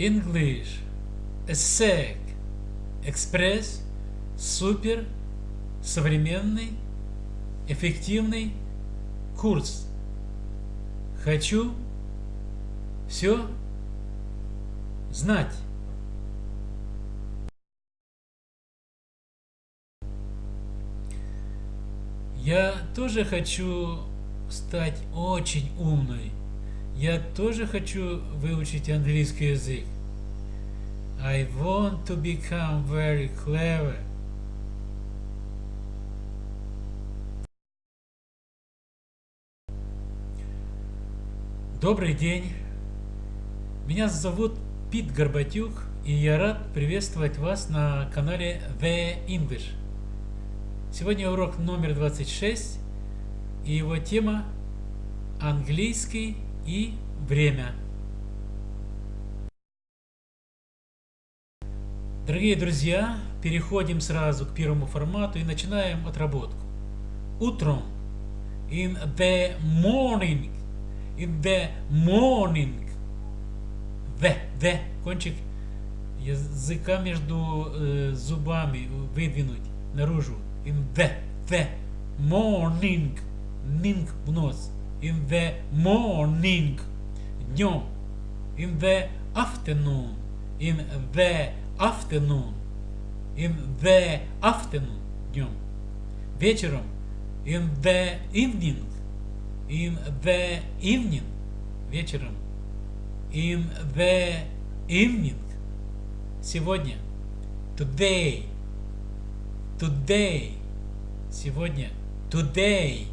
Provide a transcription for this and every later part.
English, ESSEC, Экспресс, супер, современный, эффективный курс. Хочу все знать. Я тоже хочу стать очень умной. Я тоже хочу выучить английский язык. I want to become very clever. Добрый день. Меня зовут Пит Горбатюк, и я рад приветствовать вас на канале The English. Сегодня урок номер 26, и его тема «Английский и время». Дорогие друзья, переходим сразу к первому формату и начинаем отработку. Утром. In the morning. In the morning. The, the, кончик языка между э, зубами выдвинуть наружу. In the, the morning, ning в нос, in the morning, днем, in the afternoon, in the afternoon, in the afternoon, днем, вечером, in the evening, in the evening, вечером, in the evening, сегодня, today, today, сегодня, today,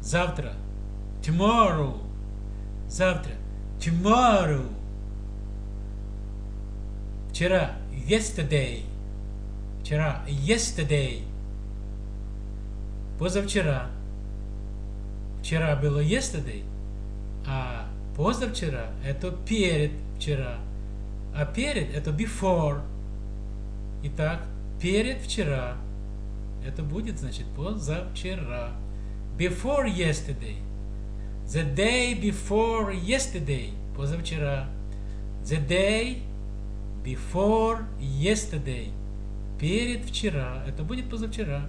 завтра, tomorrow, завтра, tomorrow, вчера, yesterday, вчера, yesterday, позавчера, вчера было yesterday, а позавчера это перед вчера, а перед это before. Итак, перед вчера. Это будет, значит, позавчера. Before yesterday. The day before yesterday. Позавчера. The day before yesterday. Перед вчера. Это будет позавчера.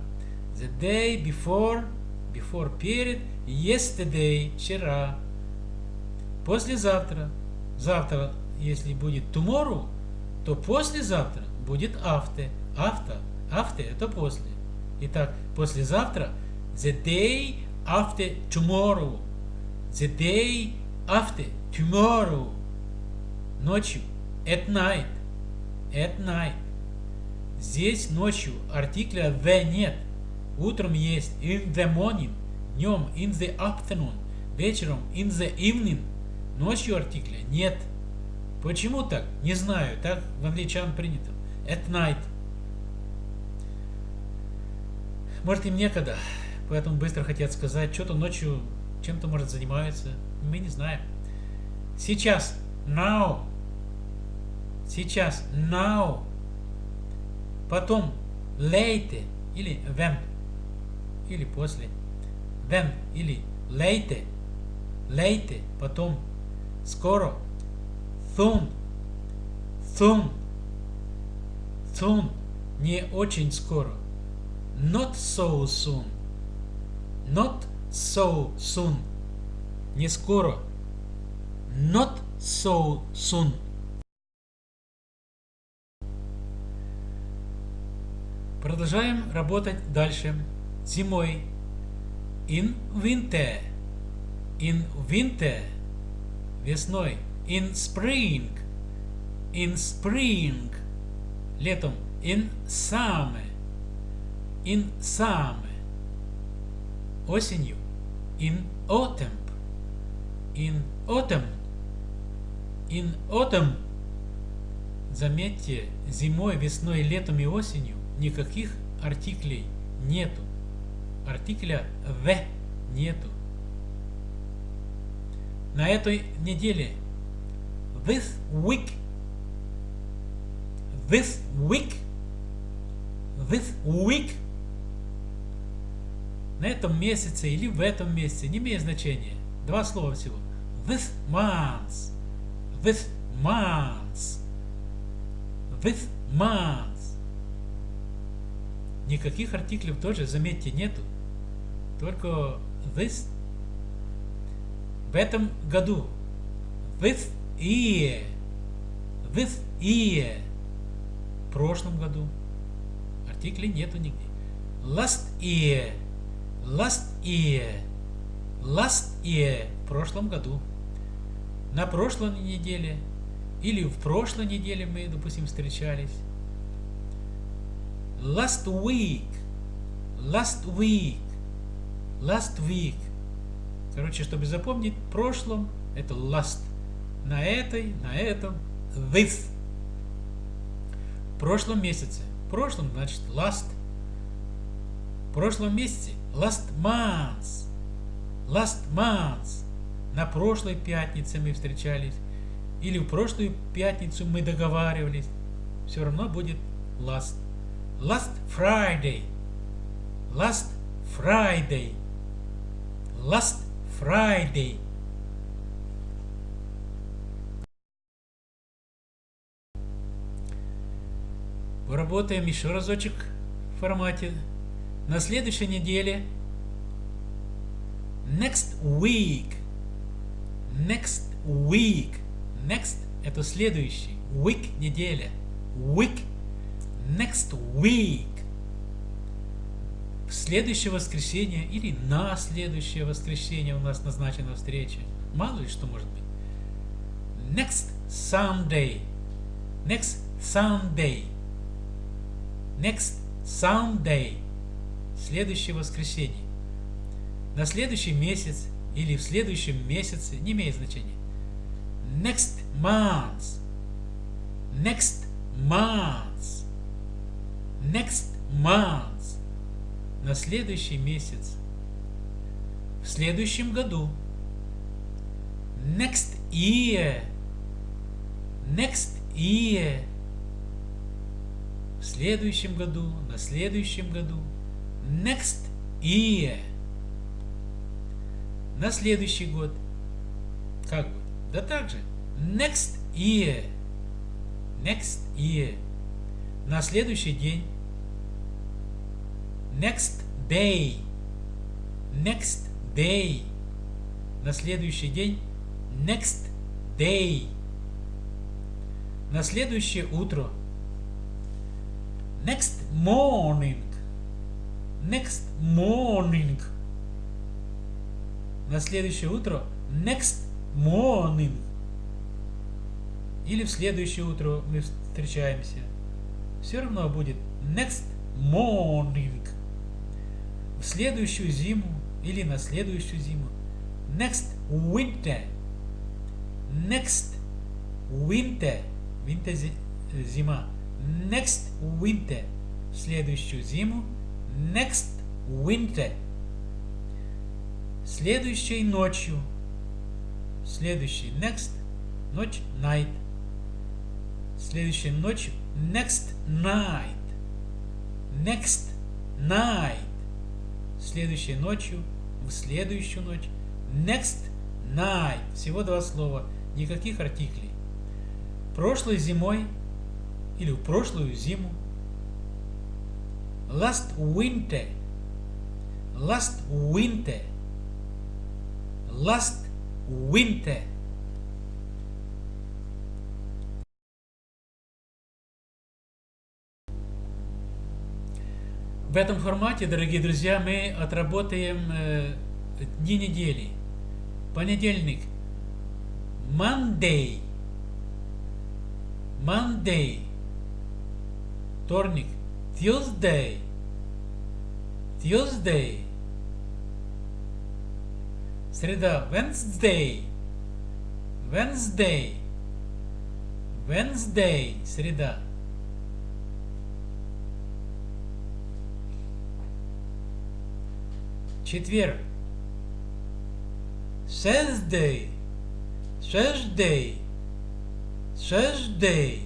The day before. Before перед. Yesterday. Вчера. Послезавтра. Завтра, если будет tomorrow, то послезавтра будет after. After. After это после. Итак, послезавтра the day after tomorrow. The day after tomorrow. Ночью. At night. At night. Здесь ночью артикля the нет. Утром есть in the morning. Днем in the afternoon. Вечером in the evening. Ночью артикля нет. Почему так? Не знаю. Так в англичан принято. At night. Может им некогда, поэтому быстро хотят сказать, что-то ночью чем-то может занимаются. Мы не знаем. Сейчас. Now. Сейчас. Now. Потом. Later. Или when. Или после. Then. Или later. Later. Потом. Скоро. Soon. Soon. Soon. Не очень скоро. Not so soon. Not so soon. Не скоро. Not so soon. Продолжаем работать дальше. Зимой. In winter. In winter. Весной. In spring. In spring. Летом. In summer. In summer. Осенью. In autumn. In autumn. In autumn. Заметьте, зимой, весной, летом и осенью никаких артиклей нету. Артикля the нету. На этой неделе this week this week this week на этом месяце или в этом месяце, не имеет значения. Два слова всего. This month, this months. This month. Никаких артиклей тоже, заметьте, нету. Только this. В этом году. This year. This year. В прошлом году. Артиклей нету нигде. Last year. Last year. Last year. В прошлом году. На прошлой неделе. Или в прошлой неделе мы, допустим, встречались. Last week. Last week. Last week. Короче, чтобы запомнить, в прошлом это last. На этой, на этом this. В прошлом месяце. В прошлом значит last. В прошлом месяце last month. Last month. На прошлой пятнице мы встречались. Или в прошлую пятницу мы договаривались. Все равно будет last. Last Friday. Last Friday. Last Friday. Поработаем еще разочек в формате. На следующей неделе. Next week. Next week. Next это следующий. Week неделя. Week. Next week. В следующее воскресенье или на следующее воскресенье у нас назначена встреча. Мало ли что может быть. Next Sunday. Next Sunday. Next Sunday. Следующее воскресенье. На следующий месяц или в следующем месяце не имеет значения. Next month. Next month. Next month. На следующий месяц. В следующем году. Next year. Next year. В следующем году. На следующем году. Next year. На следующий год. Как бы? Да так же. Next year. Next year. На следующий день. Next day. Next day. На следующий день. Next day. На следующее утро. Next morning. Next morning. На следующее утро. Next morning. Или в следующее утро мы встречаемся. Все равно будет next morning. Следующую зиму или на следующую зиму. Next winter. Next winter. Winter зима. Next winter. Следующую зиму. Next winter. Следующей ночью Следующий next, ночь night. Следующая ночь next night. Next night. Следующей ночью, в следующую ночь. Next night. Всего два слова. Никаких артиклей. Прошлой зимой или в прошлую зиму. Last winter. Last winter. Last winter. В этом формате, дорогие друзья, мы отработаем э, дни недели. Понедельник. Monday. Monday. Вторник. Tuesday. Tuesday. Среда. Wednesday. Wednesday. Wednesday. Среда. Четверг. Thursday. Thursday. Thursday.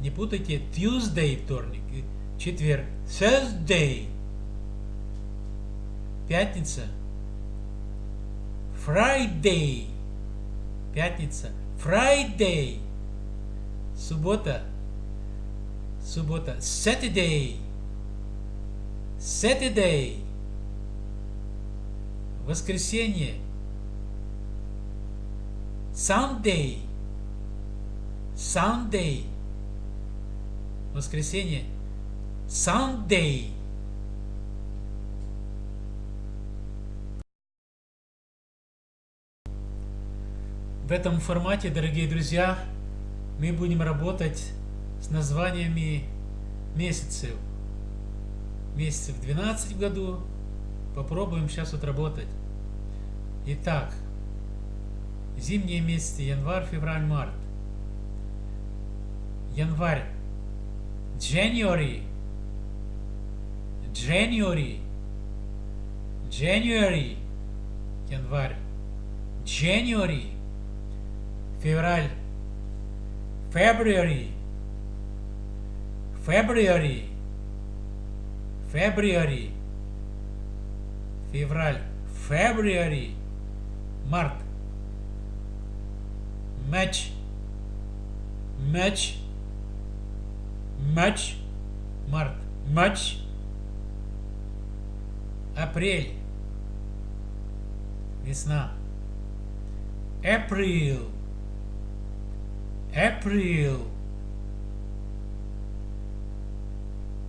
Не путайте Tuesday вторник. Четверг. Thursday. Пятница. Friday. Пятница. Friday. Суббота. Суббота. Saturday. Saturday. Воскресенье. Sunday. Sunday. Воскресенье. Sunday. В этом формате, дорогие друзья, мы будем работать с названиями месяцев. Месяцев 12 в году. Попробуем сейчас отработать. Итак, зимние месяцы, январь, февраль, март. Январь. January. January. January. Январь. January. Февраль. February. February. February. Февраль. February. Март. Match. Match. Матч. Март. Матч. Апрель. Весна. April. April.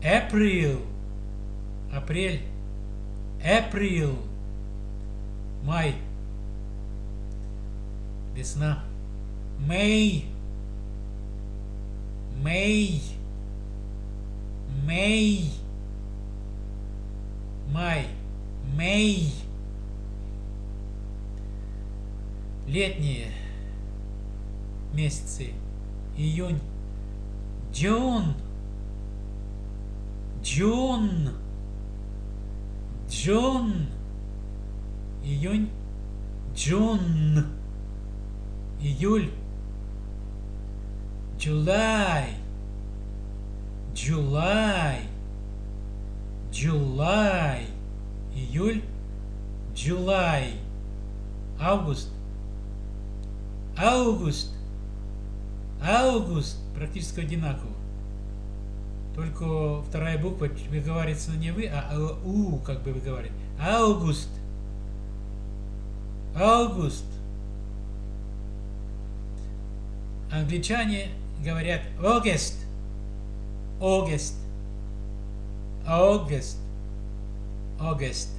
April. Апрель. April. Май. Весна. May. May. May. Май. May. Летние месяцы. Июнь. June. June. June. Июнь. June. Июль. July. July. July. Июль. July. Август. Август. Август. Практически одинаково. Только вторая буква выговаривается не вы, а у, как бы выговаривать. Август. Август. Англичане говорят August. August. August. August.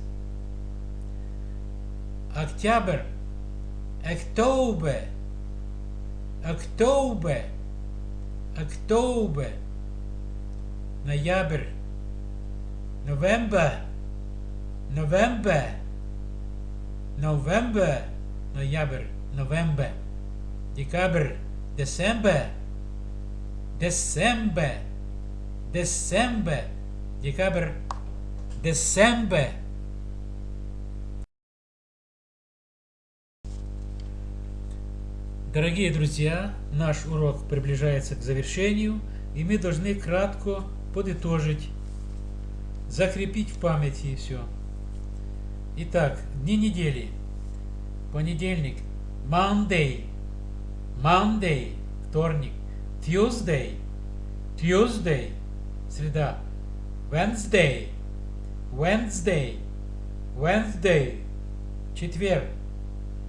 Октябрь. October. October. October. Ноябрь. November. November. November. Ноябрь. November. Декабрь. December. December. December. Декабрь. December. Дорогие друзья, наш урок приближается к завершению, и мы должны кратко подытожить, закрепить в памяти все. Итак, дни недели. Понедельник. Monday. Monday. Вторник. Tuesday. Tuesday. Среда. Wednesday. Wednesday. Wednesday. Четверг.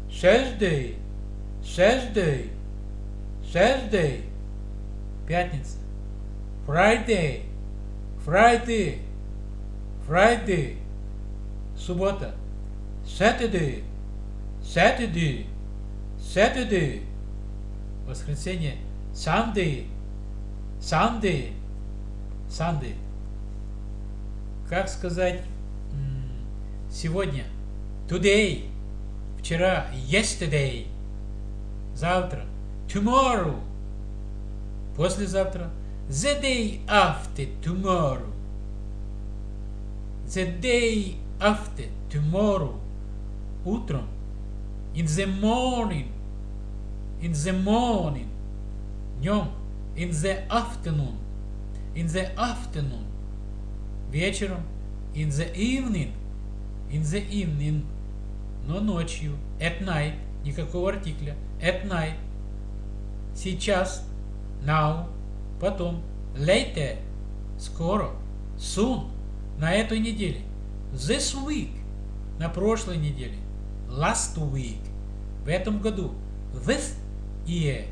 Thursday. Thursday. Thursday. Пятница. Friday. Friday. Friday. Суббота. Saturday. Saturday. Saturday. Воскресенье. Sunday. Sunday. Sunday. Как сказать сегодня? Today. Вчера. Yesterday. Завтра. Tomorrow. Послезавтра. The day after tomorrow. The day after tomorrow. Утром. In the morning. In the morning. Днем. In the afternoon. In the afternoon. Вечером. In the evening. In the evening. Но ночью. At night. Никакого артикля. At night. Сейчас. now, Потом, later, скоро, soon, на этой неделе, this week, на прошлой неделе, last week, в этом году, this year,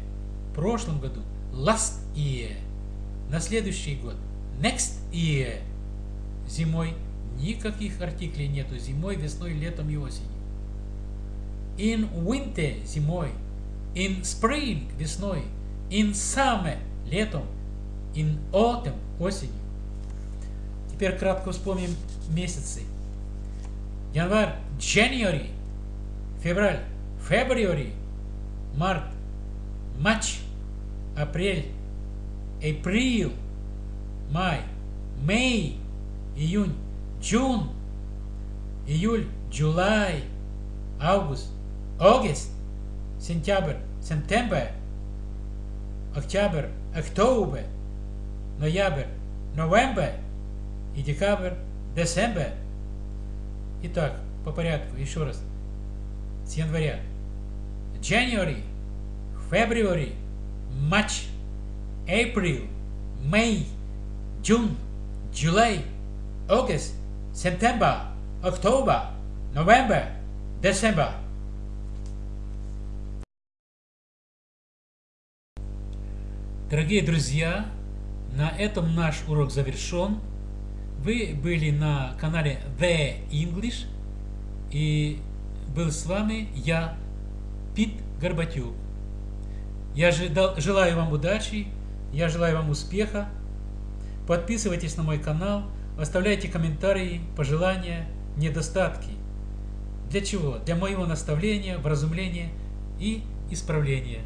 в прошлом году, last year, на следующий год, next year, зимой. Никаких артиклей нету, зимой, весной, летом и осенью. In winter, зимой, in spring, весной, in summer, летом, in autumn, осенью. Теперь кратко вспомним месяцы. Январь, January, февраль, February, март, March, апрель, April, май, May, июнь, June, июль, July, август, August, сентябрь, September, октябрь, October, ноябрь, November и декабрь, December. Итак, по порядку, еще раз. С января. January, February, March, April, May, June, July, August, September, October, November, December. Дорогие друзья, на этом наш урок завершен. Вы были на канале The English и был с вами я, Пит Горбатюк. Я желаю вам удачи, я желаю вам успеха. Подписывайтесь на мой канал, оставляйте комментарии, пожелания, недостатки. Для чего? Для моего наставления, вразумления и исправления.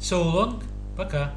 So long, пока.